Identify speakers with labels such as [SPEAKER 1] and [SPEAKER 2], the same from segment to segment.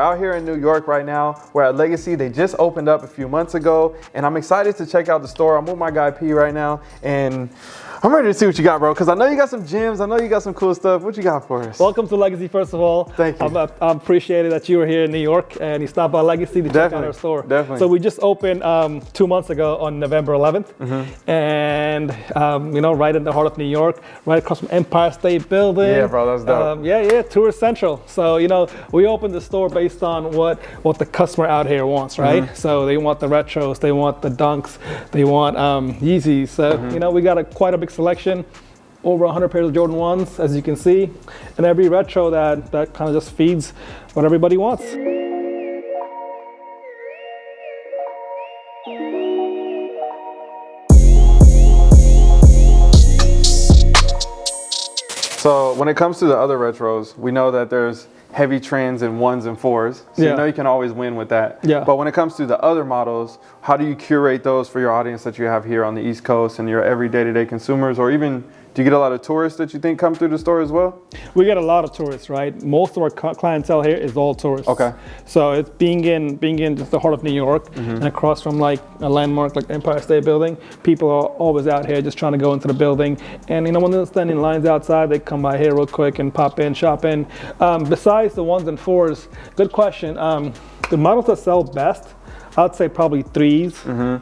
[SPEAKER 1] We're out here in New York right now. We're at Legacy. They just opened up a few months ago, and I'm excited to check out the store. I'm with my guy P right now, and I'm ready to see what you got, bro, because I know you got some gems. I know you got some cool stuff. What you got for us?
[SPEAKER 2] Welcome to Legacy, first of all.
[SPEAKER 1] Thank you.
[SPEAKER 2] I'm, uh, I'm appreciated that you were here in New York and you stopped by Legacy to check out our store.
[SPEAKER 1] definitely.
[SPEAKER 2] So we just opened um, two months ago on November 11th,
[SPEAKER 1] Mm-hmm.
[SPEAKER 2] and um, you know, right in the heart of New York, right across from Empire State Building.
[SPEAKER 1] Yeah, bro, that's dope.
[SPEAKER 2] Um, yeah, yeah, Tourist Central. So you know, we opened the store based on what what the customer out here wants, right?
[SPEAKER 1] Mm-hmm.
[SPEAKER 2] So they want the retros, they want the dunks, they want um, Yeezys. So
[SPEAKER 1] Mm-hmm.
[SPEAKER 2] you know, we got a quite a big selection over 100 pairs of Jordan 1s, as you can see, and every retro that, that kind of just feeds what everybody wants.
[SPEAKER 1] So when it comes to the other retros, we know that there's heavy trends and ones and fours. So
[SPEAKER 2] Yeah.
[SPEAKER 1] you know you can always win with that.
[SPEAKER 2] Yeah.
[SPEAKER 1] But when it comes to the other models, how do you curate those for your audience that you have here on the East Coast and your every day-to-day consumers, or even do you get a lot of tourists that you think come through the store as well?
[SPEAKER 2] We get a lot of tourists, right? Most of our clientele here is all tourists.
[SPEAKER 1] Okay.
[SPEAKER 2] So it's being in being in just the heart of New York
[SPEAKER 1] Mm-hmm.
[SPEAKER 2] and across from like a landmark like Empire State Building, people are always out here just trying to go into the building. And you know when they're standing lines outside, they come by here real quick and pop in, shop in. Um, besides the ones and fours, good question. Um, the models that sell best, I'd say probably 3s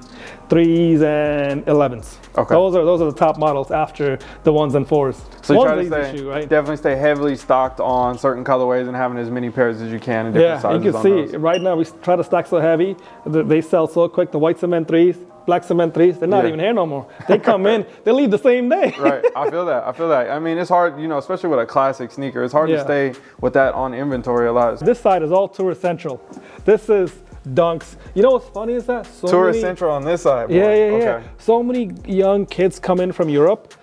[SPEAKER 2] threes and elevens.
[SPEAKER 1] Mm-hmm. Okay.
[SPEAKER 2] Those are those are the top models after the ones and fours.
[SPEAKER 1] So you
[SPEAKER 2] One's
[SPEAKER 1] try to stay,
[SPEAKER 2] right?
[SPEAKER 1] definitely stay heavily stocked on certain colorways and having as many pairs as you can in different
[SPEAKER 2] Yeah,
[SPEAKER 1] sizes
[SPEAKER 2] you can see
[SPEAKER 1] those.
[SPEAKER 2] right now we try to stack so heavy, th- they sell so quick. The white cement threes, black cement threes, they're not
[SPEAKER 1] Yeah.
[SPEAKER 2] even here no more. They come in, they leave the same day.
[SPEAKER 1] right. I feel that. I feel that. I mean, it's hard, you know, especially with a classic sneaker. It's hard to stay with that on inventory a lot.
[SPEAKER 2] This side is all tour central. This is dunks. You know what's funny is that so
[SPEAKER 1] Tourist
[SPEAKER 2] many,
[SPEAKER 1] Central on this side. boy.
[SPEAKER 2] Yeah, yeah, yeah.
[SPEAKER 1] Okay.
[SPEAKER 2] So many young kids come in from Europe.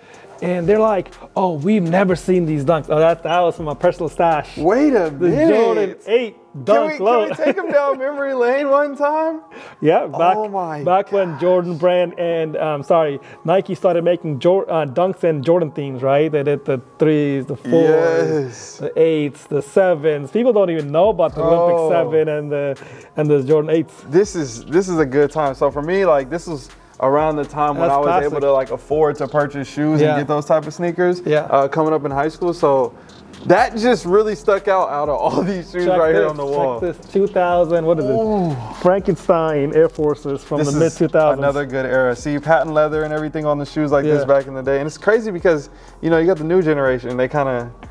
[SPEAKER 2] And they're like, "Oh, we've never seen these dunks." Oh, that that was from my personal stash.
[SPEAKER 1] Wait a
[SPEAKER 2] The
[SPEAKER 1] minute.
[SPEAKER 2] Jordan Eight
[SPEAKER 1] Can
[SPEAKER 2] dunk
[SPEAKER 1] we, can we take them down memory lane one time?
[SPEAKER 2] Yeah, back
[SPEAKER 1] Oh my
[SPEAKER 2] back when Jordan Brand and um, sorry Nike started making Jor- uh, dunks and Jordan themes, right? They did the threes, the fours,
[SPEAKER 1] Yes.
[SPEAKER 2] the eights, the sevens. People don't even know about the
[SPEAKER 1] Oh.
[SPEAKER 2] Olympic seven and the and the Jordan eights.
[SPEAKER 1] This is this is a good time. So for me, like this was around the time when I was
[SPEAKER 2] classic.
[SPEAKER 1] able to like afford to purchase shoes
[SPEAKER 2] Yeah.
[SPEAKER 1] and get those type of sneakers.
[SPEAKER 2] Yeah.
[SPEAKER 1] Uh, coming up in high school, so that just really stuck out out of all these shoes
[SPEAKER 2] Check
[SPEAKER 1] right
[SPEAKER 2] this,
[SPEAKER 1] here on the wall.
[SPEAKER 2] Check this 2000. What is it? Frankenstein Air Forces from
[SPEAKER 1] This
[SPEAKER 2] the mid 2000s.
[SPEAKER 1] another good era. See patent leather and everything on the shoes like this back in the day, and it's crazy because you know you got the new generation. They kind of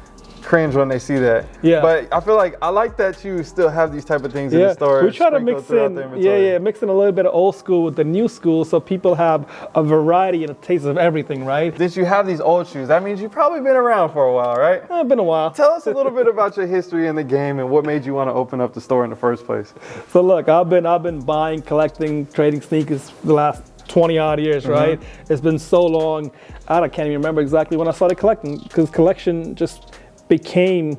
[SPEAKER 1] cringe when they see that.
[SPEAKER 2] Yeah.
[SPEAKER 1] But I feel like I like that you still have these type of things in the store.
[SPEAKER 2] we try to mix in, yeah, yeah, mix in a little bit of old school with the new school, so people have a variety and a taste of everything, right?
[SPEAKER 1] Since you have these old shoes, that means you've probably been around for a while, right?
[SPEAKER 2] Uh, been a while.
[SPEAKER 1] Tell us a little bit about your history in the game and what made you want to open up the store in the first place.
[SPEAKER 2] So look, I've been I've been buying, collecting, trading sneakers for the last 20 odd years,
[SPEAKER 1] Mm-hmm.
[SPEAKER 2] right? It's been so long. I can't even remember exactly when I started collecting because collection just became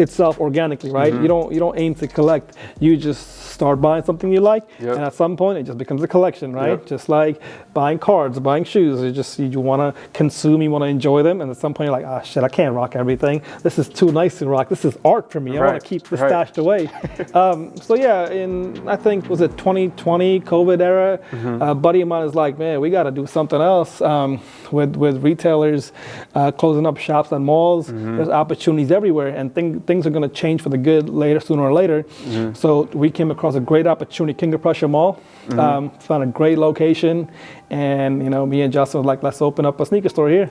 [SPEAKER 2] itself organically, right?
[SPEAKER 1] Mm-hmm.
[SPEAKER 2] You don't you don't aim to collect. You just start buying something you like,
[SPEAKER 1] Yep.
[SPEAKER 2] and at some point it just becomes a collection, right?
[SPEAKER 1] Yep.
[SPEAKER 2] Just like buying cards, buying shoes. You just you want to consume, you want to enjoy them, and at some point you're like, ah, shit, I can't rock everything. This is too nice to rock. This is art for me. I want to keep this
[SPEAKER 1] right.
[SPEAKER 2] stashed away. um, so yeah, in I think was it 2020 COVID era,
[SPEAKER 1] Mm-hmm.
[SPEAKER 2] a buddy of mine is like, man, we got to do something else um, with with retailers uh, closing up shops and malls.
[SPEAKER 1] Mm-hmm.
[SPEAKER 2] There's opportunities everywhere, and thing, things are going to change for the good later, sooner or later.
[SPEAKER 1] Mm-hmm.
[SPEAKER 2] So we came across a great opportunity, King of Prussia Mall.
[SPEAKER 1] Mm-hmm.
[SPEAKER 2] Um, found a great location, and you know, me and Justin was like, let's open up a sneaker store here.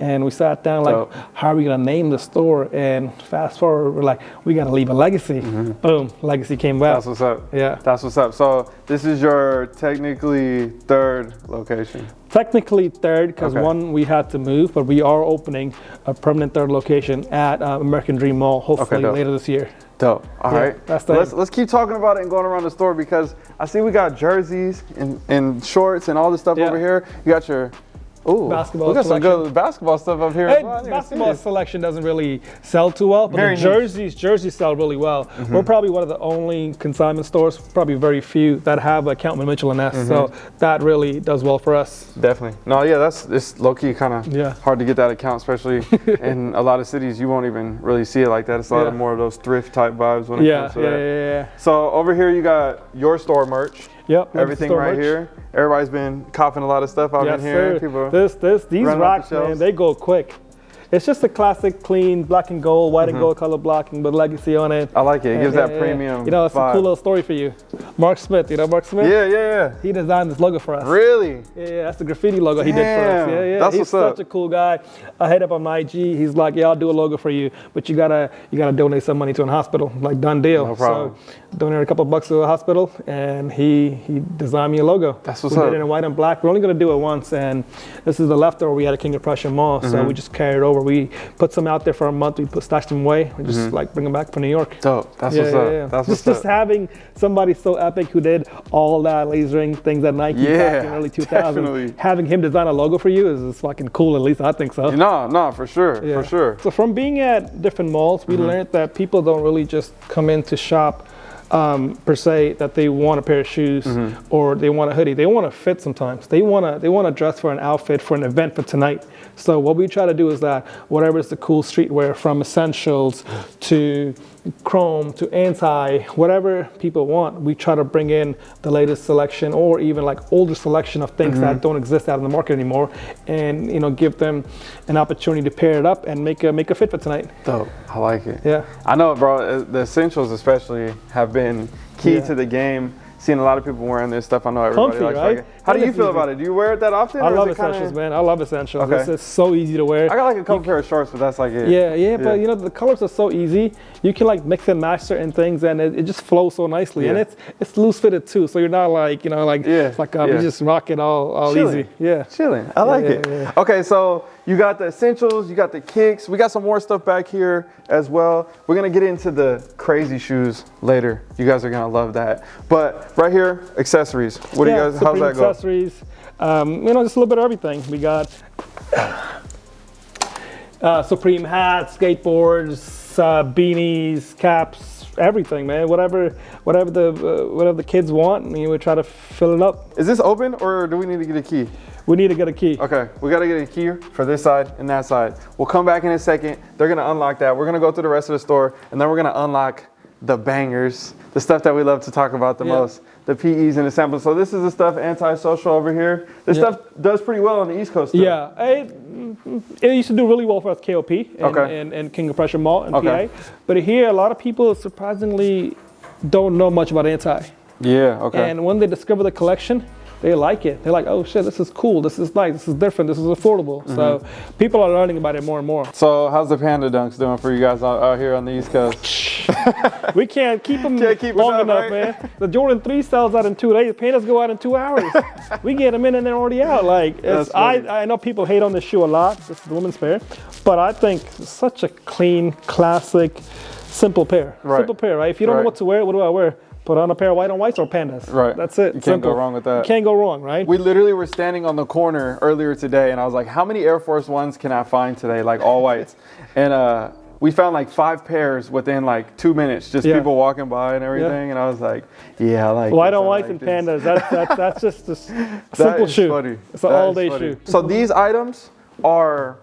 [SPEAKER 2] And we sat down like,
[SPEAKER 1] Dope.
[SPEAKER 2] how are we gonna name the store? And fast forward, we're like, we gotta leave a legacy. Boom, legacy came back.
[SPEAKER 1] That's what's up.
[SPEAKER 2] Yeah.
[SPEAKER 1] That's what's up. So this is your technically third location.
[SPEAKER 2] Technically third because
[SPEAKER 1] Okay.
[SPEAKER 2] one we had to move, but we are opening a permanent third location at uh, American Dream Mall, hopefully
[SPEAKER 1] dope.
[SPEAKER 2] later this year.
[SPEAKER 1] Dope. All
[SPEAKER 2] Yeah,
[SPEAKER 1] right.
[SPEAKER 2] that's the
[SPEAKER 1] let's let's keep talking about it and going around the store because I see we got jerseys and, and shorts and all this stuff
[SPEAKER 2] Yeah.
[SPEAKER 1] over here. You got your Ooh,
[SPEAKER 2] basketball
[SPEAKER 1] We got some good basketball stuff up here.
[SPEAKER 2] Hey,
[SPEAKER 1] well. I didn't even see
[SPEAKER 2] basketball selection doesn't really sell too well, but
[SPEAKER 1] Very
[SPEAKER 2] the jerseys jerseys sell really well. We're probably one of the only consignment stores, probably very few that have a Countman Mitchell and S. So
[SPEAKER 1] Mm-hmm.
[SPEAKER 2] that really does well for us.
[SPEAKER 1] Definitely. No, yeah, that's it's low key kind of
[SPEAKER 2] Yeah.
[SPEAKER 1] hard to get that account, especially in a lot of cities. You won't even really see it like that. It's a lot of more of those thrift type vibes when it
[SPEAKER 2] Yeah,
[SPEAKER 1] comes to that.
[SPEAKER 2] yeah, yeah, yeah.
[SPEAKER 1] So over here you got your store merch,
[SPEAKER 2] Yep.
[SPEAKER 1] everything
[SPEAKER 2] store
[SPEAKER 1] right
[SPEAKER 2] merch.
[SPEAKER 1] here. Everybody's been coughing a lot of stuff out
[SPEAKER 2] Yes,
[SPEAKER 1] in here.
[SPEAKER 2] sir.
[SPEAKER 1] People,
[SPEAKER 2] This, this, these rocks,
[SPEAKER 1] the
[SPEAKER 2] man, they go quick. It's just a classic, clean black and gold, white and mm-hmm. gold color blocking with legacy on it.
[SPEAKER 1] I like it. It gives that premium.
[SPEAKER 2] You know, it's
[SPEAKER 1] vibe.
[SPEAKER 2] a cool little story for you. Mark Smith, you know Mark Smith?
[SPEAKER 1] Yeah, yeah, yeah.
[SPEAKER 2] He designed this logo for us.
[SPEAKER 1] Really?
[SPEAKER 2] Yeah, yeah, that's the graffiti logo he did for us. Yeah, yeah.
[SPEAKER 1] that's
[SPEAKER 2] He's such
[SPEAKER 1] up.
[SPEAKER 2] a cool guy. I hit up on my IG. He's like, "Yeah, I'll do a logo for you, but you gotta you gotta donate some money to a hospital." Like done deal.
[SPEAKER 1] No problem.
[SPEAKER 2] So donated a couple bucks to a hospital, and he he designed me a logo.
[SPEAKER 1] That's what's
[SPEAKER 2] we
[SPEAKER 1] up.
[SPEAKER 2] did it in white and black. We're only gonna do it once, and this is the leftover we had at King of Prussia Mall. So
[SPEAKER 1] Mm-hmm.
[SPEAKER 2] we just carried over. We put some out there for a month. We put stashed them away. We just like bring them back from New York.
[SPEAKER 1] Dope. That's
[SPEAKER 2] Yeah,
[SPEAKER 1] what's
[SPEAKER 2] yeah,
[SPEAKER 1] up.
[SPEAKER 2] yeah.
[SPEAKER 1] That's
[SPEAKER 2] just,
[SPEAKER 1] what's
[SPEAKER 2] just
[SPEAKER 1] up.
[SPEAKER 2] having somebody so epic who did all that lasering things at Nike back
[SPEAKER 1] Yeah,
[SPEAKER 2] in early 2000s,
[SPEAKER 1] definitely.
[SPEAKER 2] having him design a logo for you is, is fucking cool. At least I think so.
[SPEAKER 1] No, no, for sure,
[SPEAKER 2] Yeah.
[SPEAKER 1] for sure.
[SPEAKER 2] So from being at different malls, we learned that people don't really just come in to shop um, per se that they want a pair of shoes or they want a hoodie. They want to fit sometimes. They want to they want to dress for an outfit for an event for tonight. So what we try to do is that whatever is the cool streetwear from essentials to chrome to anti whatever people want we try to bring in the latest selection or even like older selection of things that don't exist out in the market anymore and you know give them an opportunity to pair it up and make a make a fit for tonight
[SPEAKER 1] Dope. I like it.
[SPEAKER 2] yeah
[SPEAKER 1] I know, bro. uh, The essentials, especially, have been key
[SPEAKER 2] Yeah.
[SPEAKER 1] to the game. Seeing a lot of people wearing this stuff. I know everybody
[SPEAKER 2] Comfy,
[SPEAKER 1] likes
[SPEAKER 2] right?
[SPEAKER 1] it. How do you feel
[SPEAKER 2] easy.
[SPEAKER 1] about it? Do you wear it that often?
[SPEAKER 2] I love
[SPEAKER 1] it kinda-
[SPEAKER 2] essentials man I love essentials
[SPEAKER 1] Okay.
[SPEAKER 2] it's, it's so easy to wear
[SPEAKER 1] I got like a couple pair of shorts, but that's like it.
[SPEAKER 2] Yeah, yeah, but you know the colors are so easy. You can like mix and match certain things, and it, it just flows so nicely.
[SPEAKER 1] Yeah.
[SPEAKER 2] And it's it's loose fitted too, so you're not like you know like
[SPEAKER 1] Yeah,
[SPEAKER 2] it's like um,
[SPEAKER 1] yeah.
[SPEAKER 2] you just rock it all all
[SPEAKER 1] Chilling.
[SPEAKER 2] easy. Yeah.
[SPEAKER 1] Chilling. I like
[SPEAKER 2] yeah,
[SPEAKER 1] it.
[SPEAKER 2] yeah.
[SPEAKER 1] Okay, so you got the essentials, you got the kicks. We got some more stuff back here as well. We're gonna get into the crazy shoes later. You guys are gonna love that. But right here, accessories. What do you guys? How's that go?
[SPEAKER 2] Accessories. Um, you know, just a little bit of everything. We got uh, Supreme hats, skateboards, uh, beanies, caps, everything, man. Whatever, whatever the uh, whatever the kids want, and we try to fill it up.
[SPEAKER 1] Is this open or do we need to get a key?
[SPEAKER 2] We need to get a key.
[SPEAKER 1] Okay, we gotta get a key for this side and that side. We'll come back in a second. They're gonna unlock that. We're gonna go through the rest of the store and then we're gonna unlock the bangers, the stuff that we love to talk about the
[SPEAKER 2] Yeah.
[SPEAKER 1] most, the PEs and the samples. So this is the stuff antisocial over here. This
[SPEAKER 2] Yeah.
[SPEAKER 1] stuff does pretty well on the East Coast. Too.
[SPEAKER 2] Yeah, it, it used to do really well for us, KOP and,
[SPEAKER 1] Okay.
[SPEAKER 2] and, and King of Prussia Mall and
[SPEAKER 1] Okay.
[SPEAKER 2] PA. But here, a lot of people surprisingly don't know much about anti.
[SPEAKER 1] Yeah. Okay.
[SPEAKER 2] And when they discover the collection, they like it. They're like, oh shit, this is cool. This is nice. This is different. This is affordable. So
[SPEAKER 1] Mm-hmm.
[SPEAKER 2] people are learning about it more and more.
[SPEAKER 1] so how's the Panda Dunks doing for you guys out, out here on the East Coast?
[SPEAKER 2] We can't keep them
[SPEAKER 1] Can't keep
[SPEAKER 2] long
[SPEAKER 1] up,
[SPEAKER 2] enough,
[SPEAKER 1] right?
[SPEAKER 2] man. The Jordan 3 sells out in two days. The Pandas go out in two hours. we get them in and they're already out. Like, it's. I, I know people hate on this shoe a lot. This is the women's pair. But I think it's such a clean, classic, simple pair.
[SPEAKER 1] Right.
[SPEAKER 2] Simple pair, right? If you don't
[SPEAKER 1] Right.
[SPEAKER 2] know what to wear, what do I wear? Put on a pair of white on whites or pandas.
[SPEAKER 1] Right.
[SPEAKER 2] That's it.
[SPEAKER 1] You can't
[SPEAKER 2] Simple.
[SPEAKER 1] go wrong with that.
[SPEAKER 2] You can't go wrong, right?
[SPEAKER 1] We literally were standing on the corner earlier today, and I was like, "How many Air Force Ones can I find today? Like all whites?" and uh, we found like five pairs within like two minutes, just
[SPEAKER 2] Yeah.
[SPEAKER 1] people walking by and everything. And I was like, "Yeah, I like
[SPEAKER 2] White on whites
[SPEAKER 1] like
[SPEAKER 2] and
[SPEAKER 1] this."
[SPEAKER 2] pandas. That's, that's, that's just a simple shoe.
[SPEAKER 1] funny.
[SPEAKER 2] It's an
[SPEAKER 1] That
[SPEAKER 2] all day
[SPEAKER 1] funny.
[SPEAKER 2] shoe.
[SPEAKER 1] So these items are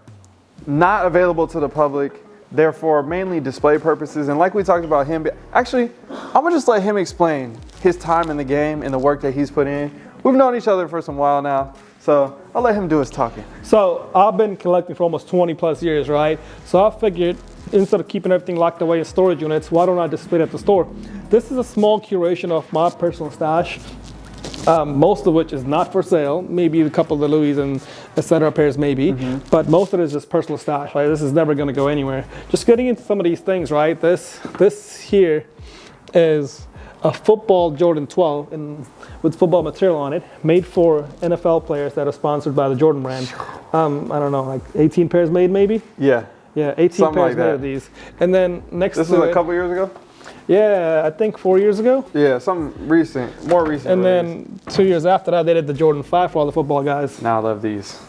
[SPEAKER 1] not available to the public. They're for mainly display purposes. And like we talked about him, actually, I'm gonna just let him explain his time in the game and the work that he's put in. We've known each other for some while now, so I'll let him do his talking.
[SPEAKER 2] So I've been collecting for almost 20 plus years, right? So I figured instead of keeping everything locked away in storage units, why don't I display it at the store? This is a small curation of my personal stash, um, most of which is not for sale. Maybe a couple of the Louis and etc. pairs, maybe, but most of it is just personal stash. Right? This is never going to go anywhere. Just getting into some of these things, right? This this here is a football Jordan 12 in, with football material on it, made for NFL players that are sponsored by the Jordan brand. Um, I don't know, like 18 pairs made, maybe.
[SPEAKER 1] Yeah.
[SPEAKER 2] Yeah, 18
[SPEAKER 1] Something
[SPEAKER 2] pairs
[SPEAKER 1] like
[SPEAKER 2] made of these. And then next
[SPEAKER 1] This
[SPEAKER 2] to
[SPEAKER 1] was a
[SPEAKER 2] it-
[SPEAKER 1] couple years ago?
[SPEAKER 2] Yeah, I think four years ago.
[SPEAKER 1] Yeah, some recent, more recent.
[SPEAKER 2] And
[SPEAKER 1] release.
[SPEAKER 2] then two years after that, they did the Jordan 5 for all the football guys.
[SPEAKER 1] now I love these.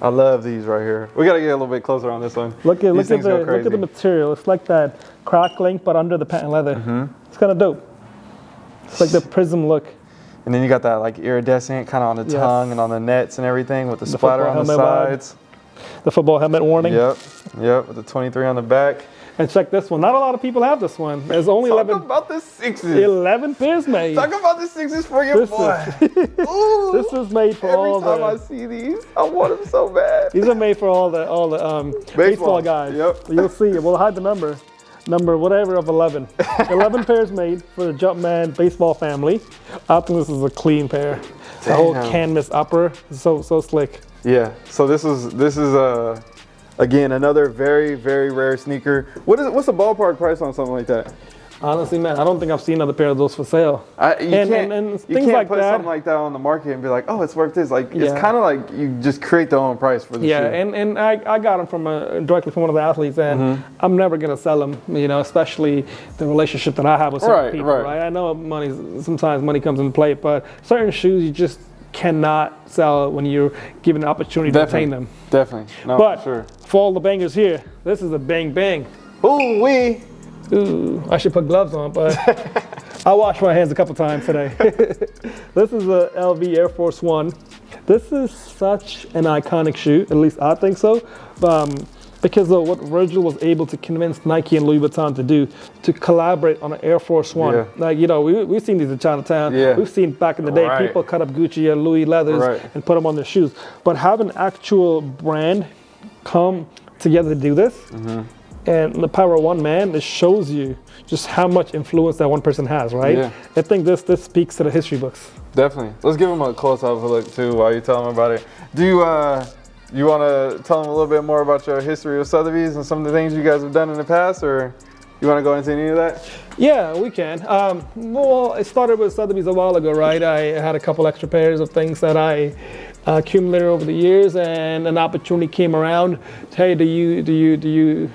[SPEAKER 1] I love these right here. We gotta get a little bit closer on this one.
[SPEAKER 2] Look at
[SPEAKER 1] These
[SPEAKER 2] look at the look at the material. It's like that crackling, but under the patent leather.
[SPEAKER 1] Mm-hmm.
[SPEAKER 2] It's kind of dope. It's like the prism look.
[SPEAKER 1] And then you got that like iridescent kind of on the
[SPEAKER 2] Yes.
[SPEAKER 1] tongue and on the nets and everything with the, splatter on the
[SPEAKER 2] helmet vibe.
[SPEAKER 1] sides.
[SPEAKER 2] The football helmet warning.
[SPEAKER 1] Yep, yep, with the 23 on the back.
[SPEAKER 2] And check this one. Not a lot of people have this one. There's only
[SPEAKER 1] Talk
[SPEAKER 2] 11,
[SPEAKER 1] about the sixes.
[SPEAKER 2] 11 pairs made.
[SPEAKER 1] Talk about the sixes for your
[SPEAKER 2] This
[SPEAKER 1] boy.
[SPEAKER 2] is-
[SPEAKER 1] Ooh.
[SPEAKER 2] This is made for all
[SPEAKER 1] Every
[SPEAKER 2] all
[SPEAKER 1] time I see these, I want them so bad.
[SPEAKER 2] These are made for all the all the um, baseball. guys.
[SPEAKER 1] Yep.
[SPEAKER 2] You'll see. We'll hide the number. Number whatever of 11. 11 pairs made for the Jumpman baseball family. I think this is a clean pair. The whole canvas upper, so so slick.
[SPEAKER 1] Yeah. So this is this is uh again another very very rare sneaker. What is what's the ballpark price on something like that?
[SPEAKER 2] Honestly, man, I don't think I've seen another pair of those for sale.
[SPEAKER 1] I, you
[SPEAKER 2] And-
[SPEAKER 1] can't,
[SPEAKER 2] and- and
[SPEAKER 1] you can't
[SPEAKER 2] like
[SPEAKER 1] put
[SPEAKER 2] that.
[SPEAKER 1] something like that on the market and be like, oh, it's worth this. Like it's kind of like you just create their own price for the
[SPEAKER 2] Yeah,
[SPEAKER 1] shoe.
[SPEAKER 2] and, and I, I got them from a, directly from one of the athletes, and
[SPEAKER 1] Mm-hmm.
[SPEAKER 2] I'm never gonna sell them. You know, especially the relationship that I have with certain
[SPEAKER 1] Right,
[SPEAKER 2] people.
[SPEAKER 1] right.
[SPEAKER 2] Right. I know money. Sometimes money comes into play, but certain shoes you just cannot sell when you're given the opportunity to obtain them.
[SPEAKER 1] Definitely. No,
[SPEAKER 2] But
[SPEAKER 1] for sure.
[SPEAKER 2] for all the bangers here, this is a bang bang.
[SPEAKER 1] Ooh wee.
[SPEAKER 2] Ooh, I should put gloves on, but I washed my hands a couple times today. this is a LV Air Force One. This is such an iconic shoe, at least I think so, um, because of what Virgil was able to convince Nike and Louis Vuitton to do, to collaborate on an Air Force One.
[SPEAKER 1] Yeah.
[SPEAKER 2] Like, you know, we, we've seen these in Chinatown.
[SPEAKER 1] Yeah.
[SPEAKER 2] We've seen back in the day,
[SPEAKER 1] Right.
[SPEAKER 2] people cut up Gucci and Louis leathers
[SPEAKER 1] Right.
[SPEAKER 2] and put them on their shoes. But have an actual brand come together to do this,
[SPEAKER 1] Mm-hmm.
[SPEAKER 2] and the power of one man, it shows you just how much influence that one person has, right?
[SPEAKER 1] Yeah.
[SPEAKER 2] I think this this speaks to the history books.
[SPEAKER 1] Definitely. Let's give them a close up look too while you tell them about it. Do you uh you want to tell them a little bit more about your history with Sotheby's and some of the things you guys have done in the past, or you want to go into any of that?
[SPEAKER 2] Yeah, we can. Um, well, it started with Sotheby's a while ago, right? I had a couple extra pairs of things that I uh, accumulated over the years, and an opportunity came around. Hey, do you do you do you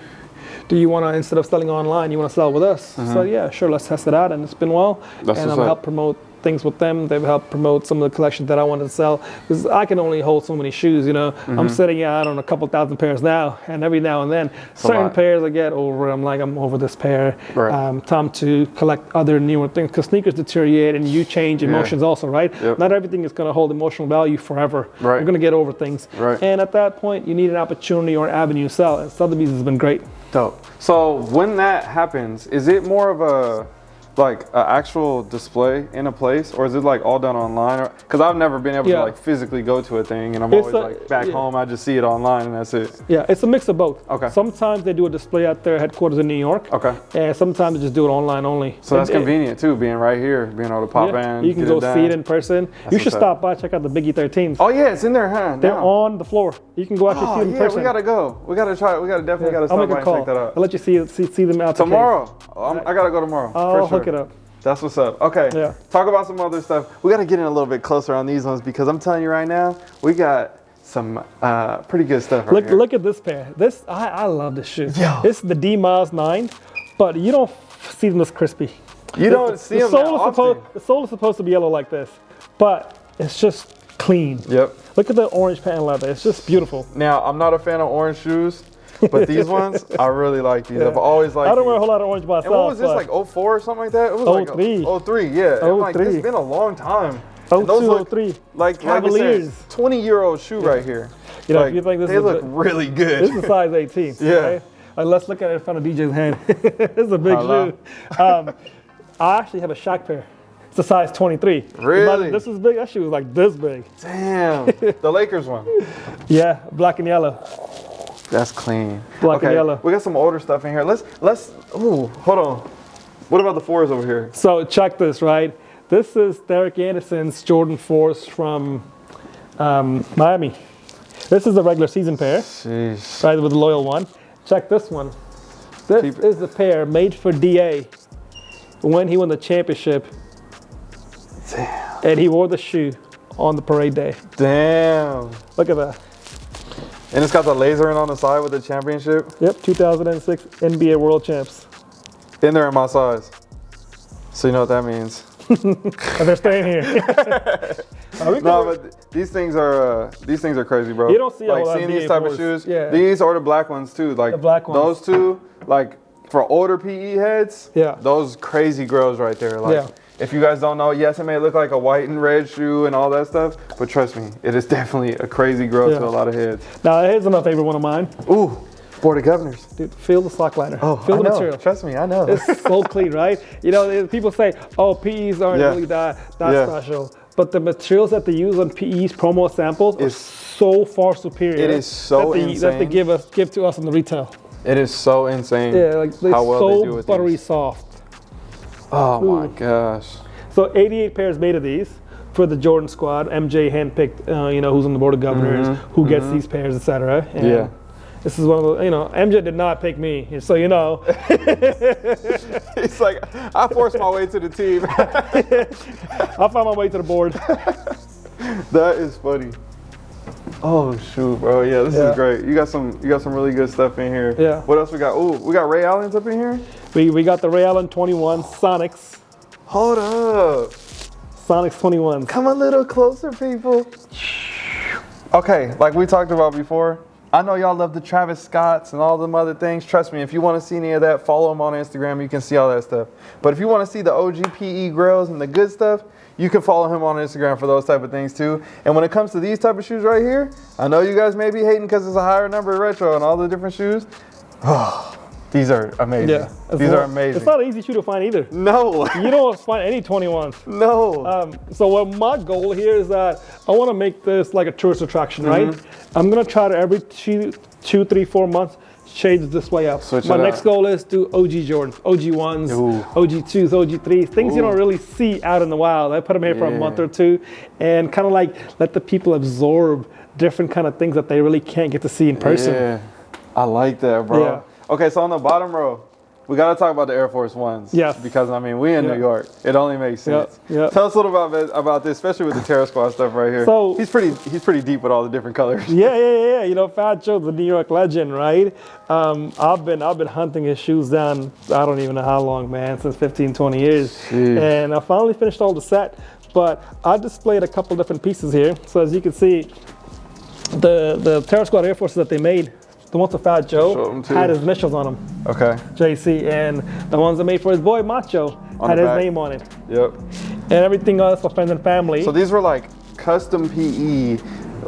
[SPEAKER 2] do you want to instead of selling online, you want to sell with us? So yeah, sure, let's test it out, and it's been well.
[SPEAKER 1] Mm-hmm. That's
[SPEAKER 2] and
[SPEAKER 1] up.
[SPEAKER 2] helped promote things with them. They've helped promote some of the collections that I wanted to sell because I can only hold so many shoes. You know, I'm sitting out on a couple thousand pairs now, and every now and then, certain pairs I get over. I'm like, I'm over this pair.
[SPEAKER 1] Right.
[SPEAKER 2] Um, time to collect other newer things because sneakers deteriorate and you change emotions also, right?
[SPEAKER 1] Yep.
[SPEAKER 2] Not everything is going to hold emotional value forever.
[SPEAKER 1] Right.
[SPEAKER 2] You're going to get over things.
[SPEAKER 1] Right.
[SPEAKER 2] And at that point, you need an opportunity or an avenue to sell. And Sotheby's has been great.
[SPEAKER 1] Dope. So when that happens, is it more of a like an actual display in a place, or is it like all done online? Because I've never been able
[SPEAKER 2] Yeah.
[SPEAKER 1] to like physically go to a thing, and I'm
[SPEAKER 2] It's
[SPEAKER 1] always
[SPEAKER 2] a-
[SPEAKER 1] like back
[SPEAKER 2] yeah.
[SPEAKER 1] home. I just see it online, and that's it.
[SPEAKER 2] Yeah, it's a mix of both.
[SPEAKER 1] Okay.
[SPEAKER 2] Sometimes they do a display at their headquarters in New York.
[SPEAKER 1] Okay.
[SPEAKER 2] And sometimes they just do it online only.
[SPEAKER 1] So that's
[SPEAKER 2] It- it-
[SPEAKER 1] convenient too, being right here, being able to pop
[SPEAKER 2] yeah,
[SPEAKER 1] in.
[SPEAKER 2] you can go
[SPEAKER 1] done.
[SPEAKER 2] see it in person. you should
[SPEAKER 1] what's up.
[SPEAKER 2] stop by, check out the Biggie 13s.
[SPEAKER 1] Oh yeah, it's in there, huh?
[SPEAKER 2] They're
[SPEAKER 1] Now.
[SPEAKER 2] on the floor. You can go actually oh, see
[SPEAKER 1] Oh
[SPEAKER 2] them in
[SPEAKER 1] yeah,
[SPEAKER 2] person.
[SPEAKER 1] we gotta go. We gotta try. We gotta definitely gotta
[SPEAKER 2] I'll make
[SPEAKER 1] by
[SPEAKER 2] a
[SPEAKER 1] and
[SPEAKER 2] call.
[SPEAKER 1] check that out.
[SPEAKER 2] I'll let you see see, see them out.
[SPEAKER 1] Tomorrow, oh, I'm, I gotta go tomorrow.
[SPEAKER 2] Oh, I'll
[SPEAKER 1] for sure.
[SPEAKER 2] hook it up.
[SPEAKER 1] That's what's up. Okay.
[SPEAKER 2] Yeah.
[SPEAKER 1] Talk about some other stuff. We got to get in a little bit closer on these ones because I'm telling you right now, we got some uh, pretty good stuff right
[SPEAKER 2] Look,
[SPEAKER 1] here.
[SPEAKER 2] look at this pair. This I, I love this shoe.
[SPEAKER 1] Yo.
[SPEAKER 2] This is the D Miles 9, but you don't see them this crispy.
[SPEAKER 1] you don't see
[SPEAKER 2] the
[SPEAKER 1] them
[SPEAKER 2] sole is supposed the sole is supposed to be yellow like this, but it's just clean.
[SPEAKER 1] Yep.
[SPEAKER 2] Look at the orange patent leather. It's just beautiful.
[SPEAKER 1] Now, I'm not a fan of orange shoes, but these ones, I really like these. I've always liked
[SPEAKER 2] I don't
[SPEAKER 1] these.
[SPEAKER 2] wear a whole lot of orange myself.
[SPEAKER 1] And what was this, like 04 or something like that? It was
[SPEAKER 2] 03.
[SPEAKER 1] like 03, yeah. I'm like, it's been a long time.
[SPEAKER 2] 02,
[SPEAKER 1] And those look
[SPEAKER 2] 03.
[SPEAKER 1] Like, like
[SPEAKER 2] Cavaliers.
[SPEAKER 1] said, 20 year old shoe right here.
[SPEAKER 2] You know,
[SPEAKER 1] like,
[SPEAKER 2] you think this
[SPEAKER 1] they
[SPEAKER 2] is
[SPEAKER 1] look really good.
[SPEAKER 2] This is a size 18.
[SPEAKER 1] Yeah.
[SPEAKER 2] okay? Like, let's look at it in front of DJ's hand. this is a big
[SPEAKER 1] Hello.
[SPEAKER 2] shoe. Um, I actually have a Shaq pair. It's a size 23.
[SPEAKER 1] Really?
[SPEAKER 2] This is big. That shoe was like this big.
[SPEAKER 1] Damn. the Lakers one.
[SPEAKER 2] Yeah, black and yellow.
[SPEAKER 1] That's clean.
[SPEAKER 2] Black and yellow.
[SPEAKER 1] We got some older stuff in here. Let's let's. Ooh, hold on. What about the fours over here?
[SPEAKER 2] So check this, right? This is Derek Anderson's Jordan 4s from um, Miami. This is the regular season pair,
[SPEAKER 1] Jeez.
[SPEAKER 2] right, with the loyal one. Check this one. This
[SPEAKER 1] Keep
[SPEAKER 2] is the pair made for DA when he won the championship,
[SPEAKER 1] Damn.
[SPEAKER 2] and he wore the shoe on the parade day.
[SPEAKER 1] Damn.
[SPEAKER 2] Look at that.
[SPEAKER 1] And it's got the laser in on the side with the championship.
[SPEAKER 2] Yep, 2006 NBA World Champs.
[SPEAKER 1] In there in my size. So you know what that means.
[SPEAKER 2] And they're staying here.
[SPEAKER 1] no, but these things are uh, these things are crazy, bro.
[SPEAKER 2] You don't see a
[SPEAKER 1] like seeing
[SPEAKER 2] of
[SPEAKER 1] these type of shoes.
[SPEAKER 2] Yeah.
[SPEAKER 1] These are the black ones too. Like
[SPEAKER 2] The black ones.
[SPEAKER 1] Those two, like for older PE heads.
[SPEAKER 2] Yeah.
[SPEAKER 1] Those crazy grails right there. Like
[SPEAKER 2] Yeah.
[SPEAKER 1] If you guys don't know, yes, it may look like a white and red shoe and all that stuff, but trust me, it is definitely a crazy grail
[SPEAKER 2] Yeah.
[SPEAKER 1] to a lot of heads.
[SPEAKER 2] Now here's my favorite one of mine.
[SPEAKER 1] Ooh, Board of Governors.
[SPEAKER 2] Dude, feel the slackliner.
[SPEAKER 1] Oh,
[SPEAKER 2] feel
[SPEAKER 1] I
[SPEAKER 2] the
[SPEAKER 1] know.
[SPEAKER 2] material.
[SPEAKER 1] Trust me, I know.
[SPEAKER 2] It's so clean, right? You know, people say, "Oh, PEs aren't
[SPEAKER 1] Yeah.
[SPEAKER 2] really that that
[SPEAKER 1] Yeah.
[SPEAKER 2] special," but the materials that they use on PEs promo samples are so far superior.
[SPEAKER 1] It is so
[SPEAKER 2] that they, that they give us give to us in the retail.
[SPEAKER 1] it is so insane
[SPEAKER 2] Yeah, like they're
[SPEAKER 1] how well
[SPEAKER 2] so
[SPEAKER 1] they do with
[SPEAKER 2] buttery
[SPEAKER 1] these.
[SPEAKER 2] soft.
[SPEAKER 1] Oh my
[SPEAKER 2] Ooh.
[SPEAKER 1] gosh.
[SPEAKER 2] So 88 pairs made of these for the Jordan squad. MJ handpicked, uh, you know, who's on the board of governors, who gets these pairs, etc.
[SPEAKER 1] Mm-hmm. Yeah.
[SPEAKER 2] This is one of the, you know, MJ did not pick me, so you know.
[SPEAKER 1] He's like, I forced my way to the team.
[SPEAKER 2] I'll find my way to the board.
[SPEAKER 1] that is funny. Oh shoot, bro. Yeah, this
[SPEAKER 2] Yeah.
[SPEAKER 1] is great. You got some you got some really good stuff in here.
[SPEAKER 2] Yeah.
[SPEAKER 1] What else we got? Oh, we got Ray Allen's up in here.
[SPEAKER 2] We, we got the Ray Allen 21 Sonics.
[SPEAKER 1] Hold up.
[SPEAKER 2] Sonics 21.
[SPEAKER 1] Come a little closer, people. Okay, like we talked about before, I know y'all love the Travis Scotts and all them other things. Trust me, if you want to see any of that, follow them on Instagram. You can see all that stuff. But if you want to see the OG PE grails and the good stuff, you can follow him on Instagram for those type of things too. And when it comes to these type of shoes right here, I know you guys may be hating because it's a higher number of retro and all the different shoes. Oh. These are amazing.
[SPEAKER 2] Yeah.
[SPEAKER 1] These
[SPEAKER 2] not-
[SPEAKER 1] are amazing.
[SPEAKER 2] It's not an easy shoe to find either.
[SPEAKER 1] no,
[SPEAKER 2] You don't find any 21s.
[SPEAKER 1] no.
[SPEAKER 2] Um, so what my goal here is that I want to make this like a tourist attraction, right?
[SPEAKER 1] Mm-hmm.
[SPEAKER 2] I'm gonna try to every two, two, three, four months change this way up.
[SPEAKER 1] Switch
[SPEAKER 2] my next
[SPEAKER 1] up.
[SPEAKER 2] goal is to OG Jordans, OG ones,
[SPEAKER 1] Ooh.
[SPEAKER 2] OG twos, OG threes, things you don't really see out in the wild. I put them here for a month or two, and kind of like let the people absorb different kind of things that they really can't get to see in person.
[SPEAKER 1] Yeah, I like that, bro.
[SPEAKER 2] Yeah.
[SPEAKER 1] Okay, so on the bottom row, we gotta talk about the Air Force Ones.
[SPEAKER 2] Yes.
[SPEAKER 1] Because I mean, we in. New York. It only makes
[SPEAKER 2] Yep,
[SPEAKER 1] sense.
[SPEAKER 2] yep.
[SPEAKER 1] Tell us a little about about this, especially with the Terror Squad stuff right here.
[SPEAKER 2] So-
[SPEAKER 1] he's pretty he's pretty deep with all the different colors.
[SPEAKER 2] Yeah, yeah, yeah, yeah. You know, Fat Joe's a New York legend, right? Um, I've been I've been hunting his shoes down. I don't even know how long, man, since 15, 20 years.
[SPEAKER 1] Jeez.
[SPEAKER 2] And I finally finished all the set. But I displayed a couple different pieces here. So as you can see, the the Terror Squad Air Forces that they made, the ones with Fat Joe had his initials on them,
[SPEAKER 1] Okay.
[SPEAKER 2] JC, and the ones that made for his boy Macho
[SPEAKER 1] On
[SPEAKER 2] had his
[SPEAKER 1] back.
[SPEAKER 2] name on it,
[SPEAKER 1] Yep.
[SPEAKER 2] and everything else for friends and family.
[SPEAKER 1] So these were like custom PE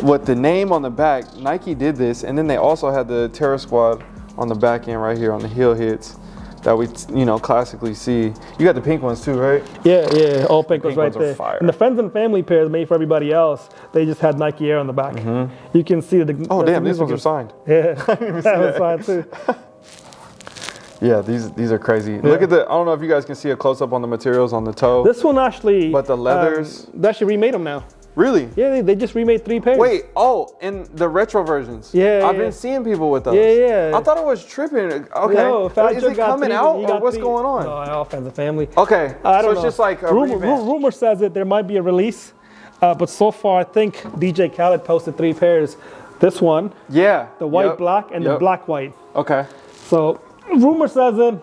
[SPEAKER 1] with the name on the back. Nike did this, and then they also had the Terror Squad on the back end right here on the heel hits that we you know classically see. You got the pink ones too, right?
[SPEAKER 2] Yeah, yeah, all pink was
[SPEAKER 1] pink
[SPEAKER 2] right
[SPEAKER 1] ones are
[SPEAKER 2] there.
[SPEAKER 1] fire.
[SPEAKER 2] And the friends and family pairs made for everybody else, they just had Nike Air on the back. You can see the.
[SPEAKER 1] Oh
[SPEAKER 2] the
[SPEAKER 1] damn, these ones are signed.
[SPEAKER 2] Yeah, that was fine too.
[SPEAKER 1] Yeah, these these are crazy. Look at the. I don't know if you guys can see a close up on the materials on the toe.
[SPEAKER 2] This one actually.
[SPEAKER 1] But the leathers-
[SPEAKER 2] Um, they actually remade them now.
[SPEAKER 1] Really?
[SPEAKER 2] Yeah, they, they just remade three pairs.
[SPEAKER 1] Wait. Oh, in the retro versions.
[SPEAKER 2] Yeah,
[SPEAKER 1] I've
[SPEAKER 2] yeah.
[SPEAKER 1] been seeing people with those.
[SPEAKER 2] Yeah, yeah.
[SPEAKER 1] I thought it was tripping. Okay.
[SPEAKER 2] No, Fat
[SPEAKER 1] Is it coming
[SPEAKER 2] three,
[SPEAKER 1] out or what's
[SPEAKER 2] three-
[SPEAKER 1] going on?
[SPEAKER 2] No, all friends and family.
[SPEAKER 1] Okay.
[SPEAKER 2] I don't
[SPEAKER 1] so it's
[SPEAKER 2] know.
[SPEAKER 1] just like a
[SPEAKER 2] rumor, rumor says that there might be a release, uh, but so far I think DJ Khaled posted three pairs. This one,
[SPEAKER 1] Yeah.
[SPEAKER 2] the white
[SPEAKER 1] Yep.
[SPEAKER 2] black, and the black white.
[SPEAKER 1] Okay.
[SPEAKER 2] So rumor says that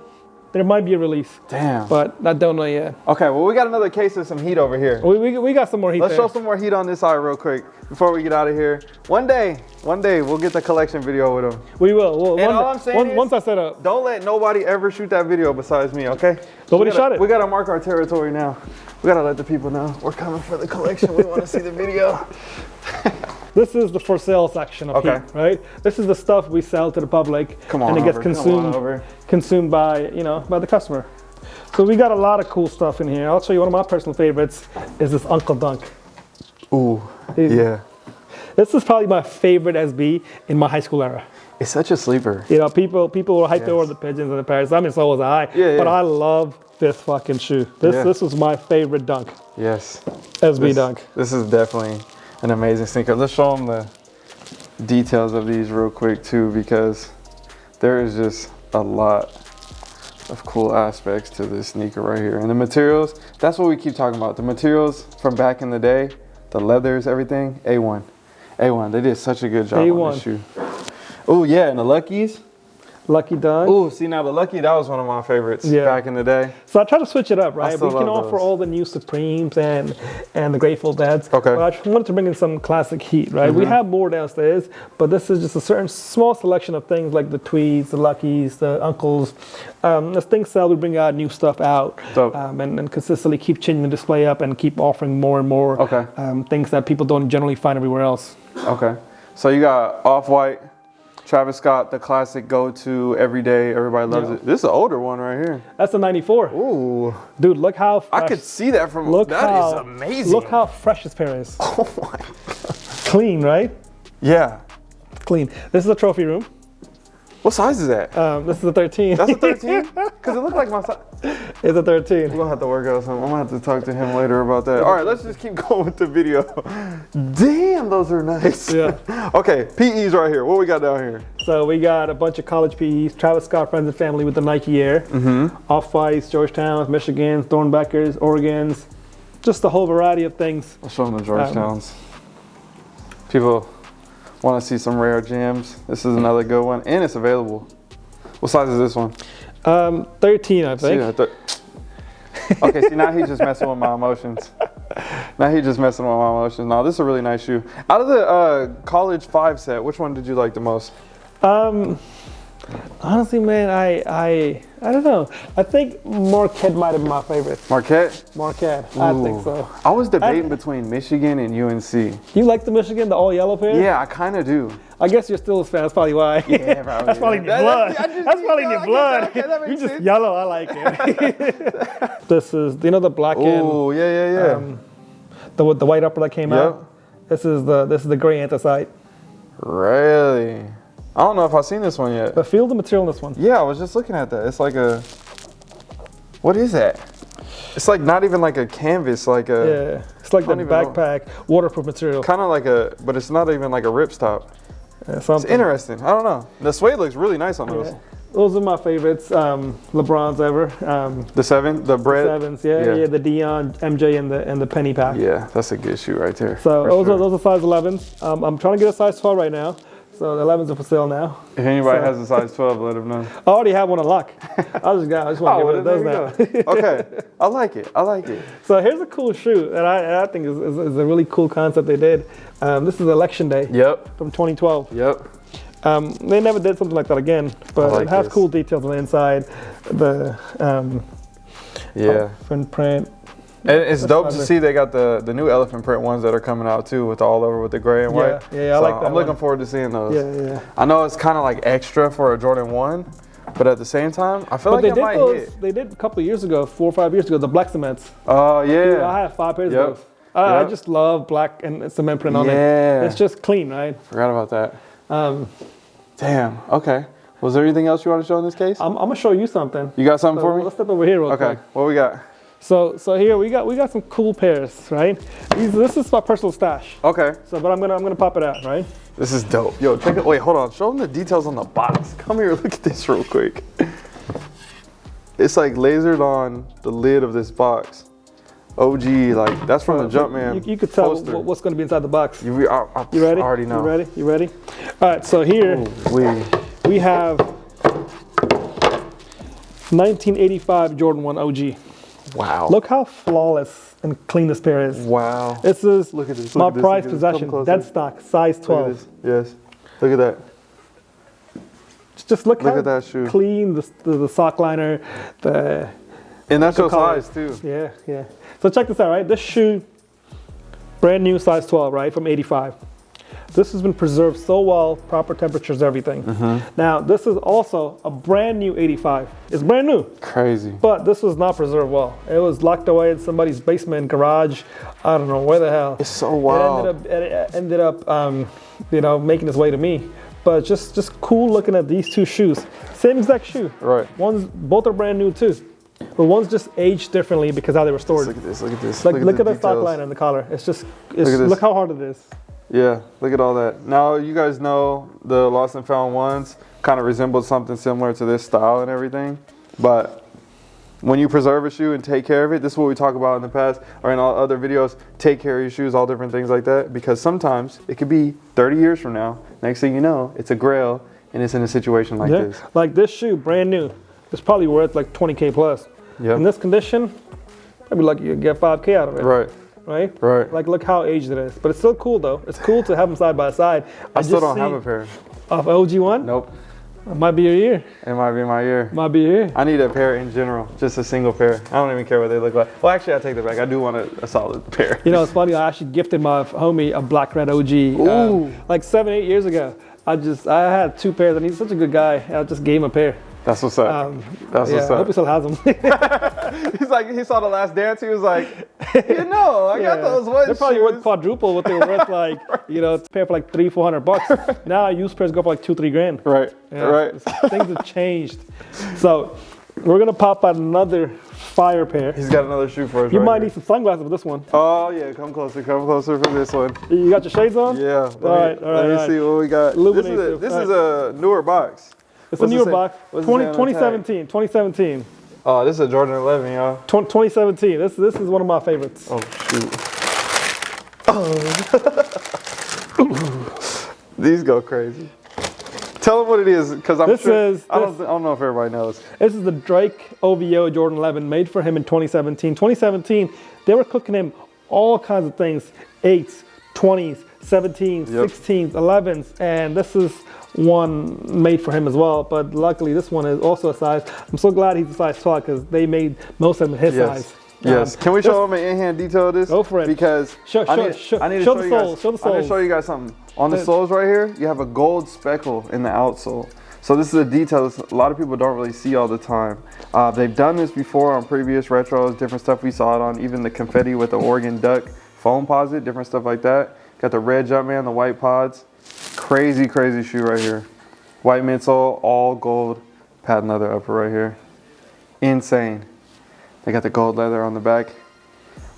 [SPEAKER 2] there might be a release,
[SPEAKER 1] Damn.
[SPEAKER 2] but I don't know yet.
[SPEAKER 1] Okay. Well, we got another case of some heat over here.
[SPEAKER 2] We, we, we got some more heat
[SPEAKER 1] Let's
[SPEAKER 2] there.
[SPEAKER 1] show some more heat on this side real quick before we get out of here. One day, one day we'll get the collection video with them.
[SPEAKER 2] we will. Well,
[SPEAKER 1] And
[SPEAKER 2] one-
[SPEAKER 1] all I'm saying
[SPEAKER 2] one-
[SPEAKER 1] is-
[SPEAKER 2] once I set up.
[SPEAKER 1] Don't let nobody ever shoot that video besides me, okay?
[SPEAKER 2] Nobody
[SPEAKER 1] gotta-
[SPEAKER 2] shot it.
[SPEAKER 1] We gotta mark our territory now. We gotta let the people know we're coming for the collection. We want to see the video.
[SPEAKER 2] This is the for sale section of
[SPEAKER 1] Okay.
[SPEAKER 2] heat, right? This is the stuff we sell to the public,
[SPEAKER 1] Come on
[SPEAKER 2] and it gets
[SPEAKER 1] over,
[SPEAKER 2] consumed
[SPEAKER 1] over.
[SPEAKER 2] consumed by you know by the customer. So we got a lot of cool stuff in here. I'll show you one of my personal favorites is this Unkle Dunk.
[SPEAKER 1] Ooh, yeah.
[SPEAKER 2] This is probably my favorite SB in my high school era.
[SPEAKER 1] It's such a sleeper.
[SPEAKER 2] You know, people people were hyped
[SPEAKER 1] Yes.
[SPEAKER 2] over the pigeons and the parrots. I mean, so was I.
[SPEAKER 1] Yeah,
[SPEAKER 2] But. I love this fucking shoe. This
[SPEAKER 1] Yeah.
[SPEAKER 2] this was my favorite dunk,
[SPEAKER 1] Yes.
[SPEAKER 2] SB
[SPEAKER 1] This,
[SPEAKER 2] dunk.
[SPEAKER 1] this is definitely an amazing sneaker. Let's show them the details of these real quick too, because there is just a lot of cool aspects to this sneaker right here. And the materials, that's what we keep talking about. The materials from back in the day, the leathers, everything, A1. A1. They did such a good job on
[SPEAKER 2] A1.
[SPEAKER 1] this shoe. Oh yeah, and the Luckies.
[SPEAKER 2] Lucky Dunk.
[SPEAKER 1] Ooh, see now the Lucky, that was one of my favorites
[SPEAKER 2] Yeah.
[SPEAKER 1] back in the day.
[SPEAKER 2] So I try to switch it up, right? We can offer
[SPEAKER 1] those.
[SPEAKER 2] all the new Supremes and and the Grateful Deads.
[SPEAKER 1] Okay.
[SPEAKER 2] But I just wanted to bring in some classic heat, right? We have more downstairs, but this is just a certain small selection of things like the Tweeds, the Luckies, the Unkles. Um, as things sell, we bring out new stuff out, um, and, and consistently keep changing the display up and keep offering more and more
[SPEAKER 1] Okay.
[SPEAKER 2] um, things that people don't generally find everywhere else.
[SPEAKER 1] Okay. So you got Off White, Travis Scott, the classic go to everyday, everybody loves
[SPEAKER 2] Yeah.
[SPEAKER 1] it. This is an older one right here.
[SPEAKER 2] That's a '94,
[SPEAKER 1] Ooh.
[SPEAKER 2] dude. Look how fresh,
[SPEAKER 1] I could see that from
[SPEAKER 2] look
[SPEAKER 1] That is
[SPEAKER 2] how
[SPEAKER 1] amazing.
[SPEAKER 2] Look how fresh this pair is.
[SPEAKER 1] Oh my.
[SPEAKER 2] Clean, right?
[SPEAKER 1] Yeah.
[SPEAKER 2] Clean. This is a trophy room.
[SPEAKER 1] What size is that?
[SPEAKER 2] Um, this is a 13.
[SPEAKER 1] That's a 13? Because it looked like my size.
[SPEAKER 2] it's a 13.
[SPEAKER 1] We're gonna have to work out something. I'm gonna have to talk to him later about that. All right, let's just keep going with the video. Damn, those are nice.
[SPEAKER 2] Yeah.
[SPEAKER 1] Okay, PE's right here. What we got down here?
[SPEAKER 2] So we got a bunch of college PEs. Travis Scott friends and family with the Nike Air. Mm-hmm. Off Whites, Georgetowns, Michigans, Thornbeckers, Oregons. Just a whole variety of things.
[SPEAKER 1] I'll show them the Georgetowns. People want to see some rare gems. This is another good one, and it's available. What size is this one?
[SPEAKER 2] Um, 13, I think.
[SPEAKER 1] thir- okay, see now he's just messing with my emotions. Now he's just messing with my emotions. Now this is a really nice shoe. Out of the uh, college five set, which one did you like the most?
[SPEAKER 2] Um, honestly, man, I, I, I don't know. I think Marquette might have been my favorite.
[SPEAKER 1] Marquette.
[SPEAKER 2] Marquette, I think so.
[SPEAKER 1] I was debating between Michigan and UNC.
[SPEAKER 2] You like the Michigan, the all yellow pair?
[SPEAKER 1] Yeah, I kind of do.
[SPEAKER 2] I guess you're still a fan. That's probably why.
[SPEAKER 1] Yeah, probably,
[SPEAKER 2] That's probably in your blood.
[SPEAKER 1] that- I just-
[SPEAKER 2] That's probably in your blood.
[SPEAKER 1] that- okay,
[SPEAKER 2] you just
[SPEAKER 1] sense.
[SPEAKER 2] yellow. I like it. this is, you know, the black and
[SPEAKER 1] Oh yeah, yeah, yeah.
[SPEAKER 2] um, the the white upper that came
[SPEAKER 1] Yep.
[SPEAKER 2] out. This is the this is the gray anthracite.
[SPEAKER 1] really? I don't know if I've seen this one yet.
[SPEAKER 2] But feel the material in this one.
[SPEAKER 1] Yeah, I was just looking at that. It's like a. What is that? It's like not even like a canvas, like a
[SPEAKER 2] Yeah, it's like the
[SPEAKER 1] don't know.
[SPEAKER 2] backpack waterproof material.
[SPEAKER 1] kind of like a, but it's not even like a ripstop.
[SPEAKER 2] Yeah,
[SPEAKER 1] It's interesting. I don't know. The suede looks really nice on those.
[SPEAKER 2] Yeah. Those are my favorites. Um, LeBron's ever. Um,
[SPEAKER 1] The seven, the bread.
[SPEAKER 2] The sevens. Yeah,
[SPEAKER 1] yeah.
[SPEAKER 2] yeah, The Dion, MJ, and the and the penny pack.
[SPEAKER 1] Yeah, that's a good shoe right there.
[SPEAKER 2] So those
[SPEAKER 1] sure.
[SPEAKER 2] are those are size 11s. Um, I'm trying to get a size 12 right now. So the 11s are for sale now.
[SPEAKER 1] If anybody
[SPEAKER 2] so-
[SPEAKER 1] has a size 12, let them know.
[SPEAKER 2] I already have one in lock. I just got. I just want to
[SPEAKER 1] Oh,
[SPEAKER 2] get rid
[SPEAKER 1] then
[SPEAKER 2] of those now.
[SPEAKER 1] okay, I like it. I like it.
[SPEAKER 2] so here's a cool shoe that I, I think is, is, is a really cool concept they did. Um, this is Election Day
[SPEAKER 1] Yep.
[SPEAKER 2] from 2012.
[SPEAKER 1] Yep.
[SPEAKER 2] Um, they never did something like that again, but
[SPEAKER 1] like
[SPEAKER 2] it has
[SPEAKER 1] this.
[SPEAKER 2] cool details on the inside. The um,
[SPEAKER 1] Yeah.
[SPEAKER 2] print print.
[SPEAKER 1] And it's dope to see they got the, the new elephant print ones that are coming out too, with all over with the gray and
[SPEAKER 2] Yeah,
[SPEAKER 1] white.
[SPEAKER 2] yeah, yeah, I
[SPEAKER 1] So
[SPEAKER 2] like that
[SPEAKER 1] I'm looking forward to seeing those.
[SPEAKER 2] Yeah, yeah.
[SPEAKER 1] I know it's kind of like extra for a Jordan One, but at the same time, I feel
[SPEAKER 2] But
[SPEAKER 1] like
[SPEAKER 2] they
[SPEAKER 1] it
[SPEAKER 2] did
[SPEAKER 1] might
[SPEAKER 2] those.
[SPEAKER 1] hit.
[SPEAKER 2] They did a couple of years ago, four or five years ago, the black cements.
[SPEAKER 1] Oh yeah.
[SPEAKER 2] Dude, I
[SPEAKER 1] yeah.
[SPEAKER 2] have five pairs
[SPEAKER 1] Yep.
[SPEAKER 2] of those. I, I just love black and cement print on
[SPEAKER 1] Yeah.
[SPEAKER 2] it. It's just clean, right?
[SPEAKER 1] Forgot about that.
[SPEAKER 2] Um,
[SPEAKER 1] Damn. Okay. Was there anything else you want to show in this case?
[SPEAKER 2] I'm, I'm gonna show you something.
[SPEAKER 1] You got something
[SPEAKER 2] So
[SPEAKER 1] for me?
[SPEAKER 2] let's step over here real
[SPEAKER 1] Okay.
[SPEAKER 2] quick.
[SPEAKER 1] What we got?
[SPEAKER 2] So so here we got we got some cool pairs, right? These, this is my personal stash.
[SPEAKER 1] Okay.
[SPEAKER 2] So but I'm gonna I'm gonna pop it out, right?
[SPEAKER 1] This is dope. Yo, check it. Wait, hold on. Show them the details on the box. Come here, look at this real quick. It's like lasered on the lid of this box. OG, like that's from the Jumpman.
[SPEAKER 2] You, you could tell
[SPEAKER 1] poster.
[SPEAKER 2] what's gonna be inside the box.
[SPEAKER 1] You, I, I,
[SPEAKER 2] You ready?
[SPEAKER 1] I already know.
[SPEAKER 2] You ready? You ready? All right. So here
[SPEAKER 1] We.
[SPEAKER 2] we have 1985 Jordan 1 OG.
[SPEAKER 1] Wow.
[SPEAKER 2] Look how flawless and clean this pair is.
[SPEAKER 1] Wow.
[SPEAKER 2] This is
[SPEAKER 1] Look at this,
[SPEAKER 2] my
[SPEAKER 1] look at
[SPEAKER 2] prized
[SPEAKER 1] look at this. Come
[SPEAKER 2] possession. Dead stock, size 12.
[SPEAKER 1] this. Yes. Look at that.
[SPEAKER 2] Just look,
[SPEAKER 1] Look
[SPEAKER 2] how
[SPEAKER 1] at that shoe.
[SPEAKER 2] clean the, the, the sock liner, the
[SPEAKER 1] And that's your size too.
[SPEAKER 2] yeah yeah. So check this out, right? This shoe, brand new, size 12, right, from 85. This has been preserved so well, proper temperatures, everything.
[SPEAKER 1] Mm-hmm.
[SPEAKER 2] Now this is also a brand new 85. It's brand new,
[SPEAKER 1] Crazy.
[SPEAKER 2] but this was not preserved well. It was locked away in somebody's basement, garage. I don't know where the hell.
[SPEAKER 1] It's so
[SPEAKER 2] It
[SPEAKER 1] wild.
[SPEAKER 2] ended up, it ended up, um, you know, making its way to me. But just, just cool looking at these two shoes. Same exact shoe.
[SPEAKER 1] Right.
[SPEAKER 2] One's both are brand new too, but one's just aged differently because how they were stored.
[SPEAKER 1] Look at this. Look at this.
[SPEAKER 2] Like, look, at the stock
[SPEAKER 1] details.
[SPEAKER 2] line and the collar. It's just, it's,
[SPEAKER 1] at
[SPEAKER 2] look, how hard it is.
[SPEAKER 1] Yeah, look at all that. Now you guys know the lost and found ones kind of resembled something similar to this style and everything. But when you preserve a shoe and take care of it, this is what we talk about in the past or in all other videos. Take care of your shoes, all different things like that. Because sometimes it could be 30 years from now. Next thing you know, it's a grail and it's in a situation like
[SPEAKER 2] Yeah.
[SPEAKER 1] this.
[SPEAKER 2] Like this shoe, brand new, it's probably worth like 20k plus.
[SPEAKER 1] Yep.
[SPEAKER 2] In this condition, I'd be lucky you get 5k out of it.
[SPEAKER 1] Right.
[SPEAKER 2] Right.
[SPEAKER 1] Right.
[SPEAKER 2] Like look how aged it is, but it's still cool though. It's cool to have them side by side.
[SPEAKER 1] I still don't have a pair.
[SPEAKER 2] Of OG one,
[SPEAKER 1] Nope.
[SPEAKER 2] it might be your year.
[SPEAKER 1] It might be my year.
[SPEAKER 2] Might be your year.
[SPEAKER 1] I need a pair in general, just a single pair. I don't even care what they look like. Well, actually, I take that back. I do want a, a solid pair.
[SPEAKER 2] You know, it's funny. I actually gifted my homie a black red OG um, like seven, eight years ago. I just I had two pairs, and he's such a good guy. I just gave him a pair.
[SPEAKER 1] That's what's up.
[SPEAKER 2] Um,
[SPEAKER 1] That's
[SPEAKER 2] yeah,
[SPEAKER 1] what's
[SPEAKER 2] I hope he still has them.
[SPEAKER 1] He's like, he saw the last dance. He was like, you know, I got those ones.
[SPEAKER 2] They're probably worth quadruple what they were worth, like you know, pair for like three, four hundred bucks. now used pairs go for like two, three grand.
[SPEAKER 1] Right.
[SPEAKER 2] Yeah,
[SPEAKER 1] Right.
[SPEAKER 2] Things have changed. So we're gonna pop out another fire pair.
[SPEAKER 1] He's got another shoe for us.
[SPEAKER 2] You
[SPEAKER 1] right
[SPEAKER 2] might
[SPEAKER 1] here.
[SPEAKER 2] need some sunglasses for this one.
[SPEAKER 1] Oh yeah, come closer, come closer for this one.
[SPEAKER 2] You got your shades on?
[SPEAKER 1] Yeah. Me,
[SPEAKER 2] All right, all right,
[SPEAKER 1] let me
[SPEAKER 2] all right.
[SPEAKER 1] see what we got. This is a, this is a newer box.
[SPEAKER 2] It's
[SPEAKER 1] What's
[SPEAKER 2] a
[SPEAKER 1] it
[SPEAKER 2] newer
[SPEAKER 1] say?
[SPEAKER 2] box. 20,
[SPEAKER 1] say on the tag?
[SPEAKER 2] 2017. 2017.
[SPEAKER 1] Oh, this is a Jordan 11, y'all.
[SPEAKER 2] 20, 2017. This this is one of my favorites.
[SPEAKER 1] Oh shoot. These go crazy. Tell them what it is, because I'm
[SPEAKER 2] This
[SPEAKER 1] sure.
[SPEAKER 2] is-
[SPEAKER 1] I don't.
[SPEAKER 2] this-
[SPEAKER 1] I don't know if everybody knows.
[SPEAKER 2] This is the Drake OVO Jordan 11 made for him in 2017. 2017, they were cooking him all kinds of things 8s, 20s, 17s,
[SPEAKER 1] Yep.
[SPEAKER 2] 16s, 11s, and this is one made for him as well. But luckily, this one is also a size. I'm so glad he's a size 12 because they made most of them his
[SPEAKER 1] Yes.
[SPEAKER 2] size.
[SPEAKER 1] Yes.
[SPEAKER 2] Um,
[SPEAKER 1] Can we show them an in-hand detail of this?
[SPEAKER 2] Go for it.
[SPEAKER 1] Because
[SPEAKER 2] Show-
[SPEAKER 1] I need,
[SPEAKER 2] show-
[SPEAKER 1] I need to
[SPEAKER 2] show
[SPEAKER 1] show,
[SPEAKER 2] the
[SPEAKER 1] you guys.
[SPEAKER 2] soles, show the
[SPEAKER 1] I need to show you guys something. On the soles right here, you have a gold speckle in the outsole. So this is a detail that a lot of people don't really see all the time. Uh, they've done this before on previous retros, different stuff we saw it on, even the confetti with the Oregon Duck Foamposite, different stuff like that. Got the red Jumpman, the white pods. Crazy, crazy shoe right here. White midsole, all gold, patent leather upper right here. Insane. They got the gold leather on the back.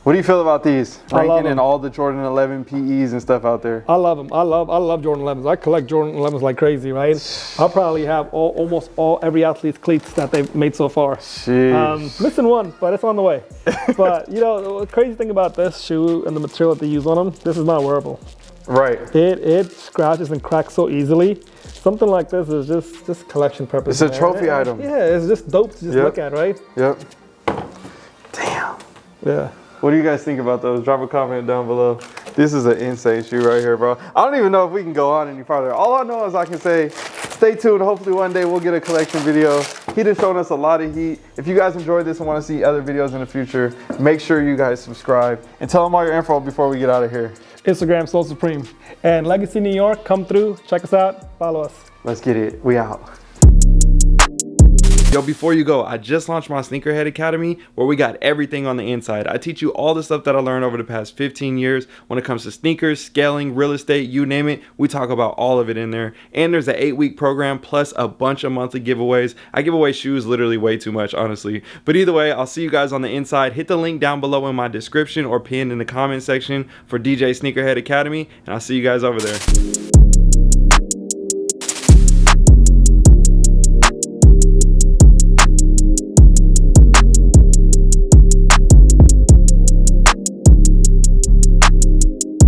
[SPEAKER 1] What do you feel about these?
[SPEAKER 2] I
[SPEAKER 1] Ranking in all the Jordan 11 PEs and stuff out there.
[SPEAKER 2] I love them. I love I love Jordan 11s. I collect Jordan 11s like crazy, right? I'll probably have all, almost all every athlete's cleats that they've made so far. Um, missing one, but it's on the way. but you know, the crazy thing about this shoe and the material that they use on them, this is not wearable.
[SPEAKER 1] Right.
[SPEAKER 2] It it scratches and cracks so easily. Something like this is just just collection purpose.
[SPEAKER 1] It's a trophy item.
[SPEAKER 2] Yeah, it's just dope to just
[SPEAKER 1] Yep.
[SPEAKER 2] look at, right?
[SPEAKER 1] Yep. Damn.
[SPEAKER 2] Yeah.
[SPEAKER 1] What do you guys think about those? Drop a comment down below. This is an insane shoe right here, bro. I don't even know if we can go on any farther. All I know is I can say, stay tuned. Hopefully one day we'll get a collection video. He just shown us a lot of heat. If you guys enjoyed this and want to see other videos in the future, make sure you guys subscribe and tell them all your info before we get out of here.
[SPEAKER 2] Instagram Sole Supreme and Legacy New York. Come through, check us out, follow us.
[SPEAKER 1] Let's get it. We out. Yo, before you go, I just launched my Sneakerhead Academy where we got everything on the inside. I teach you all the stuff that I learned over the past 15 years when it comes to sneakers, scaling, real estate, you name it. We talk about all of it in there. And there's an eight week program plus a bunch of monthly giveaways. I give away shoes literally way too much, honestly. But either way, I'll see you guys on the inside. Hit the link down below in my description or pinned in the comment section for DJ Sneakerhead Academy, and I'll see you guys over there.